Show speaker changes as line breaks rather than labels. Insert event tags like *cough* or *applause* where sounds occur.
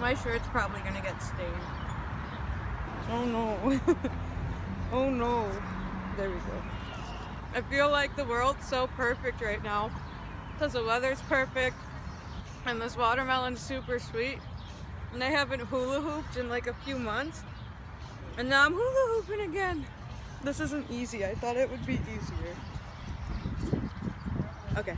My shirt's probably gonna get stained. Oh no. *laughs* oh no. There we go. I feel like the world's so perfect right now because the weather's perfect and this watermelon's super sweet and I haven't hula hooped in like a few months and now I'm hula hooping again. This isn't easy. I thought it would be easier. Okay.